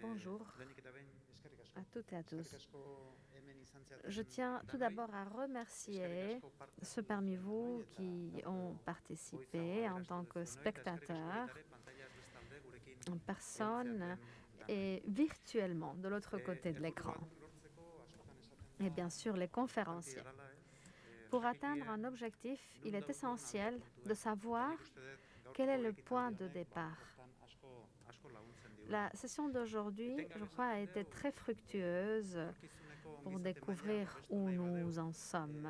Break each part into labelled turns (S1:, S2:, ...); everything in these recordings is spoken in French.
S1: Bonjour à toutes et à tous. Je tiens tout d'abord à remercier ceux parmi vous qui ont participé en tant que spectateurs, en personne et virtuellement de l'autre côté de l'écran. Et bien sûr, les conférenciers. Pour atteindre un objectif, il est essentiel de savoir quel est le point de départ. La session d'aujourd'hui, je crois, a été très fructueuse pour découvrir où nous en sommes.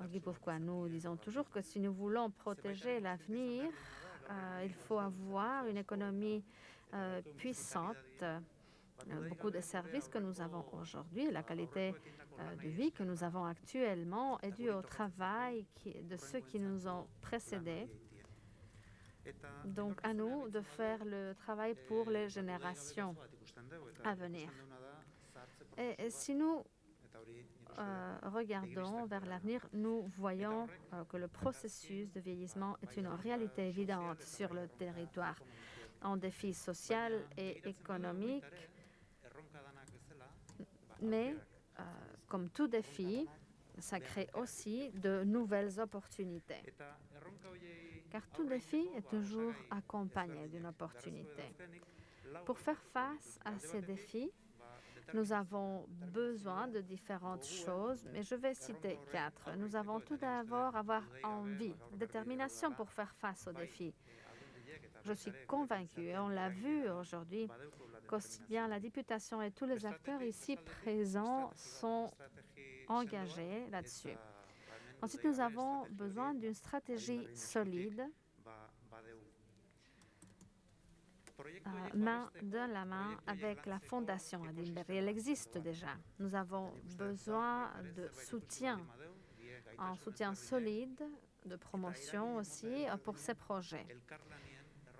S1: Euh, pourquoi nous disons toujours que si nous voulons protéger l'avenir, euh, il faut avoir une économie euh, puissante, beaucoup de services que nous avons aujourd'hui, la qualité de vie que nous avons actuellement est due au travail de ceux qui nous ont précédés donc, à nous de faire le travail pour les générations à venir. Et, si nous euh, regardons vers l'avenir, nous voyons euh, que le processus de vieillissement est une réalité évidente sur le territoire. Un défi social et économique, mais euh, comme tout défi, ça crée aussi de nouvelles opportunités. Car tout défi est toujours accompagné d'une opportunité. Pour faire face à ces défis, nous avons besoin de différentes choses, mais je vais citer quatre. Nous avons tout d'abord avoir envie, détermination pour faire face aux défis. Je suis convaincue, et on l'a vu aujourd'hui, qu'aussi bien la députation et tous les acteurs ici présents sont engagés là-dessus. Ensuite, nous avons besoin d'une stratégie solide, euh, main dans la main avec la Fondation. Elle existe déjà. Nous avons besoin de soutien, un soutien solide, de promotion aussi pour ces projets.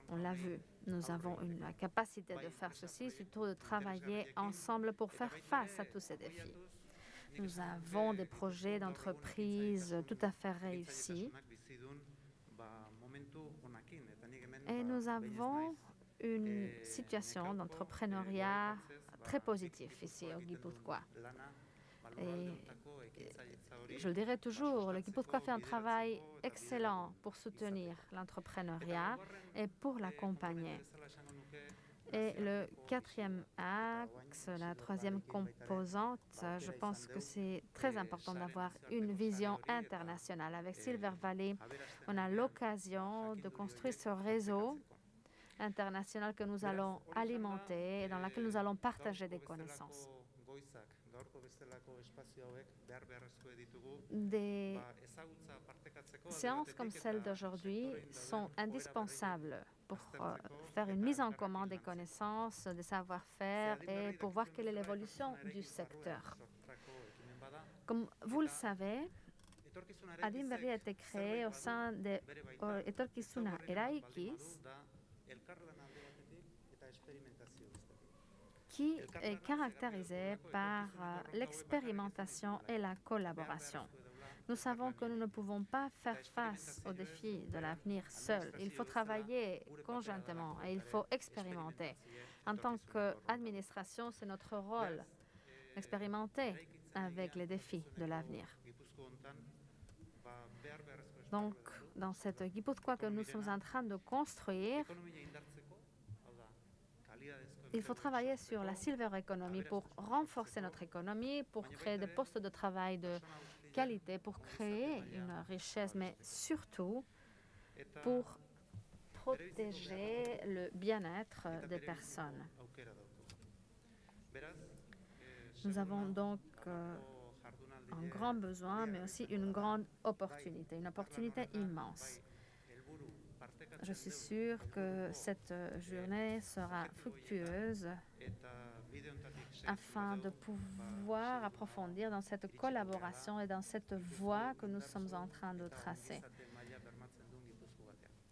S1: On l'a vu, nous avons une, la capacité de faire ceci, surtout de travailler ensemble pour faire face à tous ces défis. Nous avons des projets d'entreprise tout à fait réussis. Et nous avons une situation d'entrepreneuriat très positive ici au Guipuzcoa. Et je le dirai toujours, le Guipuzcoa fait un travail excellent pour soutenir l'entrepreneuriat et pour l'accompagner. Et le quatrième axe, la troisième composante, je pense que c'est très important d'avoir une vision internationale. Avec Silver Valley, on a l'occasion de construire ce réseau international que nous allons alimenter et dans lequel nous allons partager des connaissances. Des séances comme celle d'aujourd'hui sont indispensables pour euh, faire une mise en commun des connaissances, des savoir-faire et pour voir quelle est l'évolution du secteur. Comme vous le savez, Adinberry a été créé au sein de Etorkizuna Eraikis, qui est caractérisé par euh, l'expérimentation et la collaboration. Nous savons que nous ne pouvons pas faire face aux défis de l'avenir seuls. Il faut travailler conjointement et il faut expérimenter. En tant qu'administration, c'est notre rôle d'expérimenter avec les défis de l'avenir. Donc, dans cette Guipuzcoa que nous sommes en train de construire, il faut travailler sur la silver economy pour renforcer notre économie, pour créer des postes de travail de qualité, pour créer une richesse, mais surtout pour protéger le bien-être des personnes. Nous avons donc euh, un grand besoin, mais aussi une grande opportunité, une opportunité immense. Je suis sûre que cette journée sera fructueuse afin de pouvoir approfondir dans cette collaboration et dans cette voie que nous sommes en train de tracer.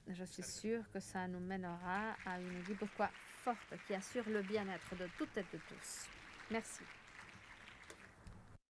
S1: Je suis sûre que ça nous mènera à une Guipuzcoa forte qui assure le bien-être de toutes et de tous. Merci.